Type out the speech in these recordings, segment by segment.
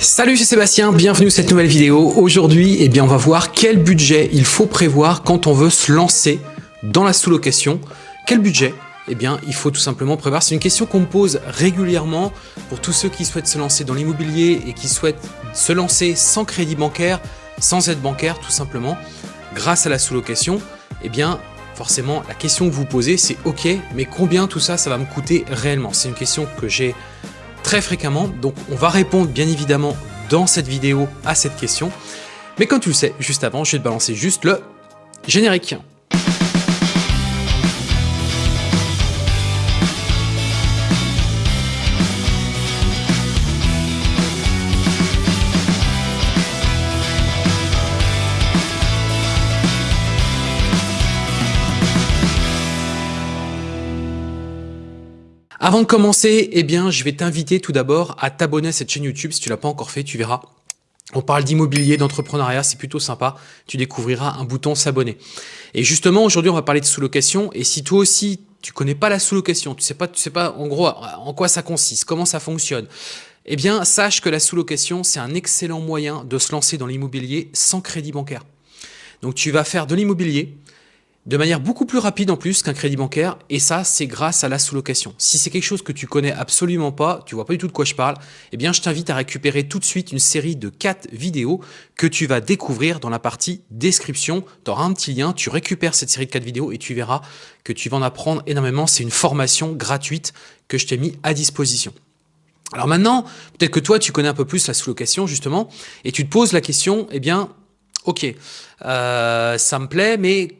Salut, c'est Sébastien, bienvenue dans cette nouvelle vidéo. Aujourd'hui, eh bien, on va voir quel budget il faut prévoir quand on veut se lancer dans la sous-location. Quel budget eh bien, il faut tout simplement prévoir. C'est une question qu'on me pose régulièrement pour tous ceux qui souhaitent se lancer dans l'immobilier et qui souhaitent se lancer sans crédit bancaire, sans aide bancaire, tout simplement, grâce à la sous-location. Eh bien, forcément, la question que vous posez, c'est OK, mais combien tout ça, ça va me coûter réellement? C'est une question que j'ai très fréquemment. Donc on va répondre bien évidemment dans cette vidéo à cette question. Mais comme tu le sais, juste avant, je vais te balancer juste le générique. Avant de commencer, eh bien, je vais t'inviter tout d'abord à t'abonner à cette chaîne YouTube. Si tu l'as pas encore fait, tu verras. On parle d'immobilier, d'entrepreneuriat, c'est plutôt sympa. Tu découvriras un bouton s'abonner. Et justement, aujourd'hui, on va parler de sous-location. Et si toi aussi, tu connais pas la sous-location, tu sais pas, tu sais pas en gros en quoi ça consiste, comment ça fonctionne, eh bien, sache que la sous-location, c'est un excellent moyen de se lancer dans l'immobilier sans crédit bancaire. Donc, tu vas faire de l'immobilier, de manière beaucoup plus rapide en plus qu'un crédit bancaire et ça c'est grâce à la sous-location. Si c'est quelque chose que tu connais absolument pas, tu vois pas du tout de quoi je parle, eh bien je t'invite à récupérer tout de suite une série de 4 vidéos que tu vas découvrir dans la partie description. Tu auras un petit lien, tu récupères cette série de 4 vidéos et tu verras que tu vas en apprendre énormément. C'est une formation gratuite que je t'ai mis à disposition. Alors maintenant, peut-être que toi tu connais un peu plus la sous-location justement et tu te poses la question, eh bien ok, euh, ça me plaît mais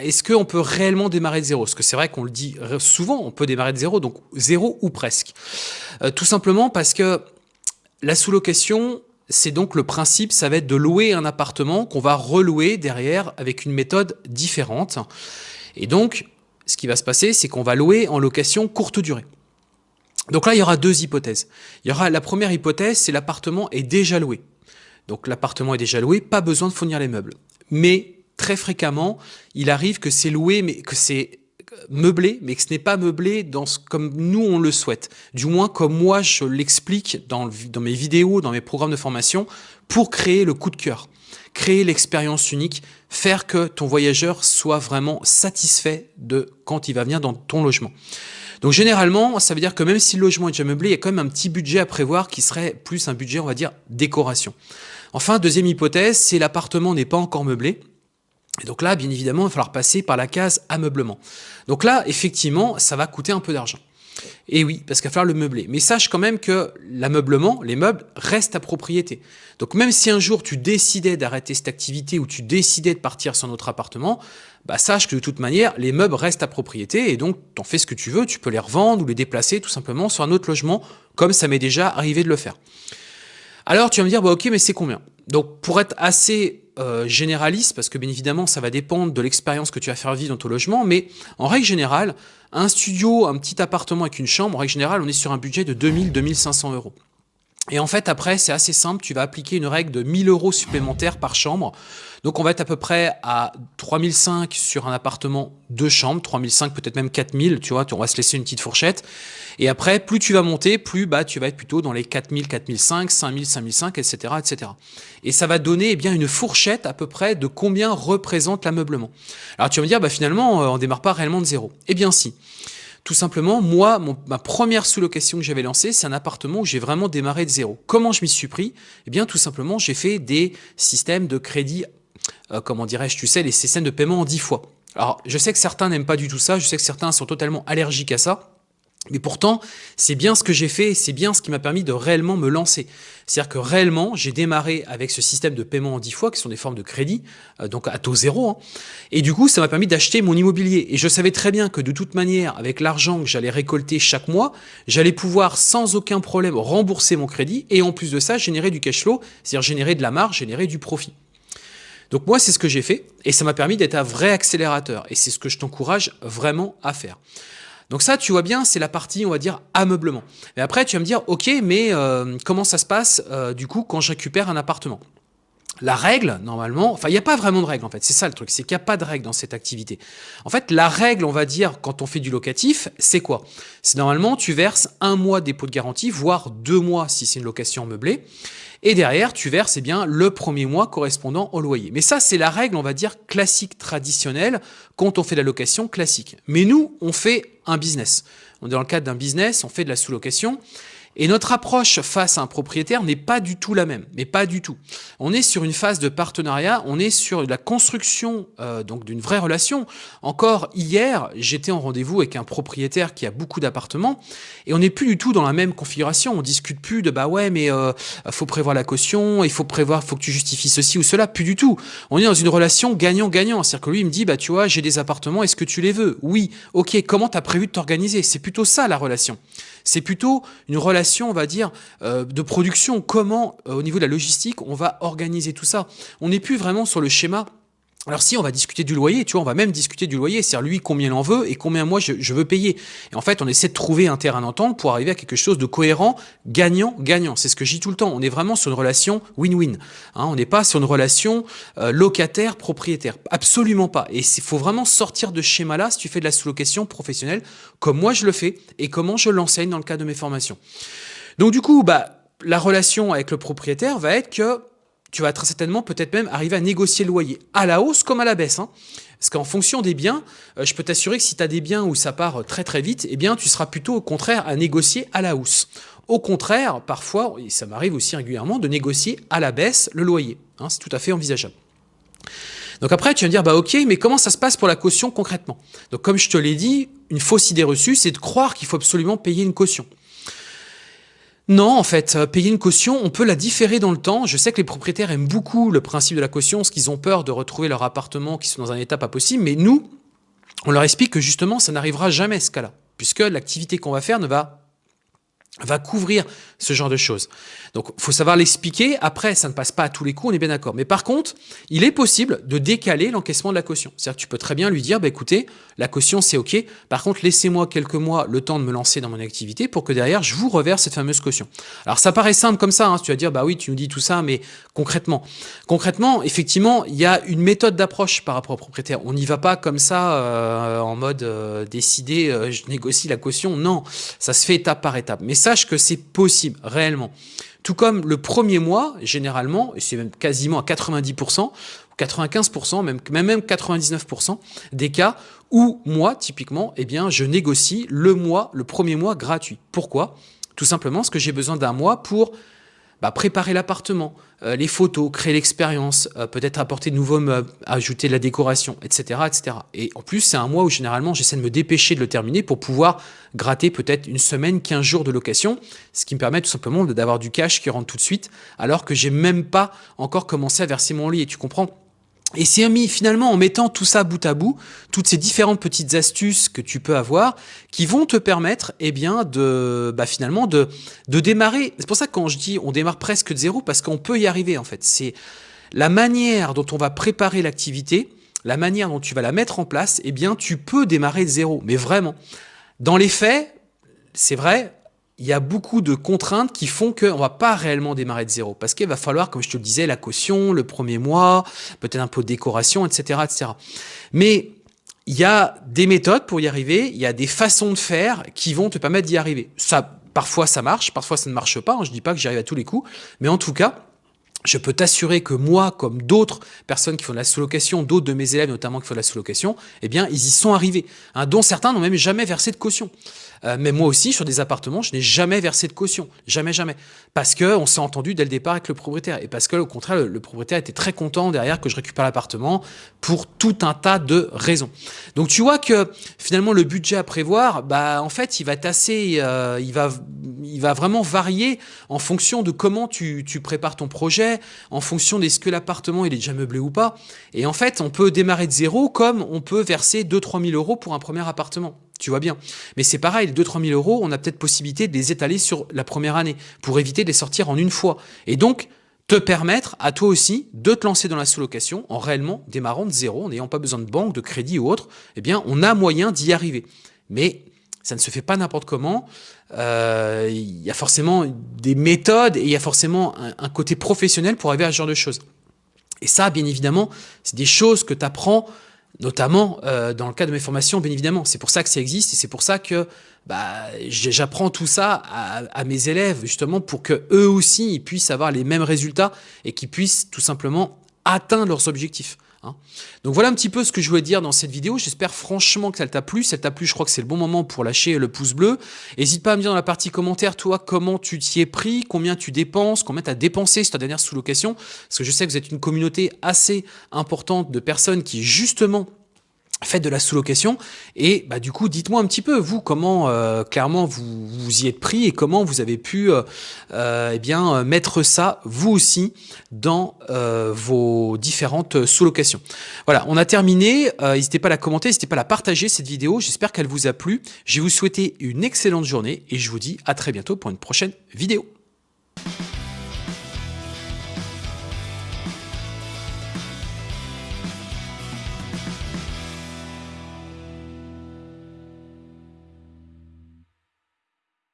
est-ce qu'on peut réellement démarrer de zéro? Parce que c'est vrai qu'on le dit souvent, on peut démarrer de zéro, donc zéro ou presque. Euh, tout simplement parce que la sous-location, c'est donc le principe, ça va être de louer un appartement qu'on va relouer derrière avec une méthode différente. Et donc, ce qui va se passer, c'est qu'on va louer en location courte durée. Donc là, il y aura deux hypothèses. Il y aura la première hypothèse, c'est l'appartement est déjà loué. Donc l'appartement est déjà loué, pas besoin de fournir les meubles. Mais très fréquemment, il arrive que c'est loué, mais que c'est meublé, mais que ce n'est pas meublé dans ce, comme nous on le souhaite. Du moins comme moi je l'explique dans, mes vidéos, dans mes programmes de formation, pour créer le coup de cœur, créer l'expérience unique, faire que ton voyageur soit vraiment satisfait de quand il va venir dans ton logement. Donc généralement, ça veut dire que même si le logement est déjà meublé, il y a quand même un petit budget à prévoir qui serait plus un budget, on va dire, décoration. Enfin, deuxième hypothèse, c'est l'appartement n'est pas encore meublé, et donc là, bien évidemment, il va falloir passer par la case ameublement. Donc là, effectivement, ça va coûter un peu d'argent. Et oui, parce qu'il va falloir le meubler. Mais sache quand même que l'ameublement, les meubles, restent à propriété. Donc même si un jour tu décidais d'arrêter cette activité ou tu décidais de partir sur notre appartement, bah sache que de toute manière, les meubles restent à propriété et donc tu en fais ce que tu veux, tu peux les revendre ou les déplacer tout simplement sur un autre logement, comme ça m'est déjà arrivé de le faire. Alors tu vas me dire, bah, ok, mais c'est combien? Donc pour être assez euh, généraliste, parce que bien évidemment, ça va dépendre de l'expérience que tu vas faire vivre dans ton logement, mais en règle générale, un studio, un petit appartement avec une chambre, en règle générale, on est sur un budget de 2000-2500 euros. Et en fait, après, c'est assez simple, tu vas appliquer une règle de 1000 euros supplémentaires par chambre. Donc on va être à peu près à 3005 sur un appartement de chambre, 3005 peut-être même 4000, tu vois, on va se laisser une petite fourchette. Et après, plus tu vas monter, plus bah, tu vas être plutôt dans les 4000, 4005, 5000, 5005, etc., etc. Et ça va donner eh bien une fourchette à peu près de combien représente l'ameublement. Alors tu vas me dire, bah, finalement, euh, on démarre pas réellement de zéro. Eh bien si. Tout simplement, moi, ma première sous-location que j'avais lancée, c'est un appartement où j'ai vraiment démarré de zéro. Comment je m'y suis pris? Eh bien, tout simplement, j'ai fait des systèmes de crédit, euh, comment dirais-je, tu sais, les systèmes de paiement en 10 fois. Alors, je sais que certains n'aiment pas du tout ça, je sais que certains sont totalement allergiques à ça. Mais pourtant, c'est bien ce que j'ai fait, c'est bien ce qui m'a permis de réellement me lancer. C'est-à-dire que réellement, j'ai démarré avec ce système de paiement en 10 fois, qui sont des formes de crédit, euh, donc à taux zéro. Hein. Et du coup, ça m'a permis d'acheter mon immobilier. Et je savais très bien que de toute manière, avec l'argent que j'allais récolter chaque mois, j'allais pouvoir sans aucun problème rembourser mon crédit et en plus de ça, générer du cash flow, c'est-à-dire générer de la marge, générer du profit. Donc moi, c'est ce que j'ai fait et ça m'a permis d'être un vrai accélérateur. Et c'est ce que je t'encourage vraiment à faire. Donc ça, tu vois bien, c'est la partie, on va dire, ameublement. Et après, tu vas me dire, ok, mais euh, comment ça se passe, euh, du coup, quand je récupère un appartement? La règle, normalement, enfin, il n'y a pas vraiment de règle, en fait. C'est ça le truc, c'est qu'il n'y a pas de règle dans cette activité. En fait, la règle, on va dire, quand on fait du locatif, c'est quoi? C'est normalement, tu verses un mois dépôt de garantie, voire deux mois si c'est une location meublée. Et derrière, tu verses eh bien, le premier mois correspondant au loyer. Mais ça, c'est la règle, on va dire, classique, traditionnelle, quand on fait de la location classique. Mais nous, on fait un business. On est dans le cadre d'un business, on fait de la sous-location. Et notre approche face à un propriétaire n'est pas du tout la même, mais pas du tout. On est sur une phase de partenariat, on est sur la construction euh, donc d'une vraie relation. Encore hier, j'étais en rendez-vous avec un propriétaire qui a beaucoup d'appartements et on n'est plus du tout dans la même configuration. On discute plus de bah ouais mais euh, faut prévoir la caution, il faut prévoir, faut que tu justifies ceci ou cela. Plus du tout. On est dans une relation gagnant-gagnant. C'est-à-dire que lui il me dit bah tu vois j'ai des appartements, est-ce que tu les veux? Oui. Ok. Comment t'as prévu de t'organiser? C'est plutôt ça la relation. C'est plutôt une relation, on va dire, euh, de production. Comment, euh, au niveau de la logistique, on va organiser tout ça? On n'est plus vraiment sur le schéma alors si on va discuter du loyer, tu vois, on va même discuter du loyer, c'est-à-dire lui combien il en veut et combien moi je, veux payer. Et en fait, on essaie de trouver un terrain d'entente pour arriver à quelque chose de cohérent, gagnant, gagnant. C'est ce que je dis tout le temps. On est vraiment sur une relation win-win. Hein. on n'est pas sur une relation euh, locataire-propriétaire. Absolument pas. Et il faut vraiment sortir de ce schéma-là si tu fais de la sous-location professionnelle, comme moi je le fais et comment je l'enseigne dans le cadre de mes formations. Donc du coup, bah, la relation avec le propriétaire va être que tu vas très certainement peut-être même arriver à négocier le loyer à la hausse comme à la baisse. Hein. Parce qu'en fonction des biens, euh, je peux t'assurer que si tu as des biens où ça part très très vite, eh bien tu seras plutôt au contraire à négocier à la hausse. Au contraire, parfois, et ça m'arrive aussi régulièrement, de négocier à la baisse le loyer. Hein, c'est tout à fait envisageable. Donc après, tu vas me dire, bah ok, mais comment ça se passe pour la caution concrètement? Donc comme je te l'ai dit, une fausse idée reçue, c'est de croire qu'il faut absolument payer une caution. Non, en fait, euh, payer une caution, on peut la différer dans le temps. Je sais que les propriétaires aiment beaucoup le principe de la caution, parce qu'ils ont peur de retrouver leur appartement qui sont dans un état pas possible, mais nous, on leur explique que justement, ça n'arrivera jamais ce cas-là, puisque l'activité qu'on va faire ne va va couvrir ce genre de choses. Donc, faut savoir l'expliquer. Après, ça ne passe pas à tous les coups, on est bien d'accord. Mais par contre, il est possible de décaler l'encaissement de la caution. C'est-à-dire que tu peux très bien lui dire, bah, écoutez, la caution, c'est OK. Par contre, laissez-moi quelques mois le temps de me lancer dans mon activité pour que derrière, je vous reverse cette fameuse caution. Alors, ça paraît simple comme ça. Hein. Tu vas dire, bah oui, tu nous dis tout ça, mais concrètement, concrètement, effectivement, il y a une méthode d'approche par rapport au propriétaire. On n'y va pas comme ça, euh, en mode euh, décidé, euh, je négocie la caution. Non, ça se fait étape par étape. Mais sache que c'est possible, réellement. Tout comme le premier mois, généralement, et c'est même quasiment à 90%, 95%, même, même 99% des cas où moi, typiquement, eh bien, je négocie le mois, le premier mois gratuit. Pourquoi? Tout simplement parce que j'ai besoin d'un mois pour bah, préparer l'appartement, euh, les photos, créer l'expérience, euh, peut-être apporter de nouveaux meubles, ajouter de la décoration, etc. etc. Et en plus, c'est un mois où généralement j'essaie de me dépêcher de le terminer pour pouvoir gratter peut-être une semaine, 15 jours de location, ce qui me permet tout simplement d'avoir du cash qui rentre tout de suite, alors que j'ai même pas encore commencé à verser mon lit. Et tu comprends et c'est finalement en mettant tout ça bout à bout, toutes ces différentes petites astuces que tu peux avoir, qui vont te permettre, eh bien, de, bah, finalement, de, de démarrer. C'est pour ça que quand je dis on démarre presque de zéro, parce qu'on peut y arriver, en fait. C'est la manière dont on va préparer l'activité, la manière dont tu vas la mettre en place, eh bien, tu peux démarrer de zéro. Mais vraiment. Dans les faits, c'est vrai, il y a beaucoup de contraintes qui font qu'on va pas réellement démarrer de zéro. Parce qu'il va falloir, comme je te le disais, la caution, le premier mois, peut-être un peu de décoration, etc., etc. Mais il y a des méthodes pour y arriver, il y a des façons de faire qui vont te permettre d'y arriver. Ça, parfois ça marche, parfois ça ne marche pas. Je dis pas que j'y arrive à tous les coups, mais en tout cas, je peux t'assurer que moi, comme d'autres personnes qui font de la sous-location, d'autres de mes élèves notamment qui font de la sous-location, eh bien, ils y sont arrivés, hein, dont certains n'ont même jamais versé de caution. Euh, mais moi aussi, sur des appartements, je n'ai jamais versé de caution. Jamais, jamais. Parce qu'on s'est entendu dès le départ avec le propriétaire. Et parce que, au contraire, le, propriétaire était très content derrière que je récupère l'appartement pour tout un tas de raisons. Donc, tu vois que finalement, le budget à prévoir, bah, en fait, il va être assez, euh, il, va, il va vraiment varier en fonction de comment tu prépares ton projet, en fonction de ce que l'appartement est déjà meublé ou pas. Et en fait, on peut démarrer de zéro comme on peut verser 2-3 000 euros pour un premier appartement. Tu vois bien. Mais c'est pareil, les 2-3 000 euros, on a peut-être possibilité de les étaler sur la première année pour éviter de les sortir en une fois. Et donc, te permettre à toi aussi de te lancer dans la sous-location en réellement démarrant de zéro, en n'ayant pas besoin de banque, de crédit ou autre, eh bien, on a moyen d'y arriver. Mais ça ne se fait pas n'importe comment. Euh, il y a forcément des méthodes et il y a forcément un, côté professionnel pour arriver à ce genre de choses. Et ça, bien évidemment, c'est des choses que tu apprends notamment euh, dans le cadre de mes formations, bien évidemment. C'est pour ça que ça existe et c'est pour ça que bah, j'apprends tout ça à, à, mes élèves, justement, pour que eux aussi puissent avoir les mêmes résultats et qu'ils puissent tout simplement atteindre leurs objectifs. Hein. Donc voilà un petit peu ce que je voulais dire dans cette vidéo. J'espère franchement que ça t'a plu. Si ça t'a plu, je crois que c'est le bon moment pour lâcher le pouce bleu. N'hésite pas à me dire dans la partie commentaire, toi, comment tu t'y es pris, combien tu dépenses, combien tu as dépensé sur ta dernière sous-location. Parce que je sais que vous êtes une communauté assez importante de personnes qui, justement, faites de la sous-location et bah, du coup dites-moi un petit peu vous comment euh, clairement vous vous y êtes pris et comment vous avez pu euh, euh eh bien mettre ça vous aussi dans euh, vos différentes sous-locations. Voilà, on a terminé. n'hésitez pas à la commenter, n'hésitez pas à la partager cette vidéo. J'espère qu'elle vous a plu. Je vais vous souhaiter une excellente journée et je vous dis à très bientôt pour une prochaine vidéo.